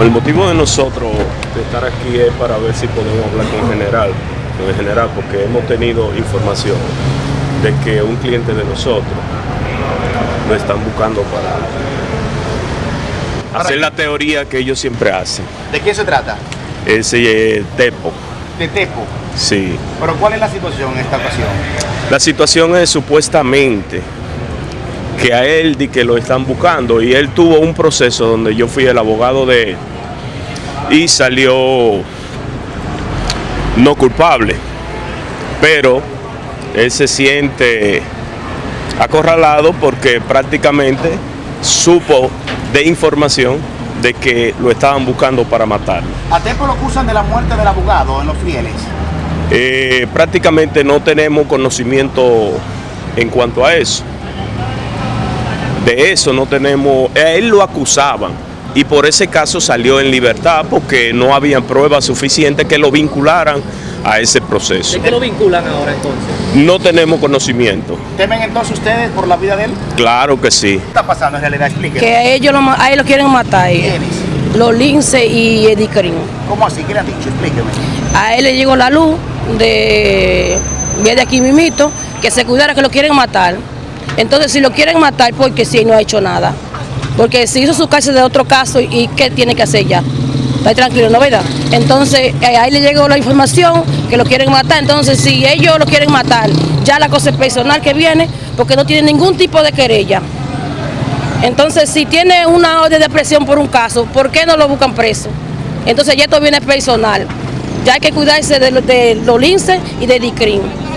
El motivo de nosotros de estar aquí es para ver si podemos hablar con el general, con el general, porque hemos tenido información de que un cliente de nosotros lo están buscando para hacer la teoría que ellos siempre hacen. ¿De qué se trata? Ese eh, Tepo, De Tepo. sí. Pero ¿cuál es la situación en esta ocasión? La situación es supuestamente que a él di que lo están buscando y él tuvo un proceso donde yo fui el abogado de él y salió no culpable, pero él se siente acorralado porque prácticamente supo de información de que lo estaban buscando para matarlo. A Tepo lo acusan de la muerte del abogado en Los Fieles. Eh, prácticamente no tenemos conocimiento en cuanto a eso. De eso no tenemos, a él lo acusaban y por ese caso salió en libertad porque no había pruebas suficientes que lo vincularan a ese proceso. ¿De qué lo vinculan ahora entonces? No tenemos conocimiento. ¿Temen entonces ustedes por la vida de él? Claro que sí. ¿Qué está pasando en realidad? Explíquenos. que a ellos lo, a él lo quieren matar. ¿Quiénes? los Lince y Eddie Green. ¿Cómo así? ¿Qué le han dicho? Explíqueme. A él le llegó la luz de, de aquí mimito, que se cuidara que lo quieren matar. Entonces, si lo quieren matar, porque si no ha hecho nada. Porque si hizo su cárcel de otro caso, ¿y qué tiene que hacer ya? Está tranquilo, ¿no verdad? Entonces, eh, ahí le llegó la información que lo quieren matar. Entonces, si ellos lo quieren matar, ya la cosa es personal que viene, porque no tiene ningún tipo de querella. Entonces, si tiene una orden de presión por un caso, ¿por qué no lo buscan preso? Entonces, ya esto viene personal. Ya hay que cuidarse de los linces y de DICRIM.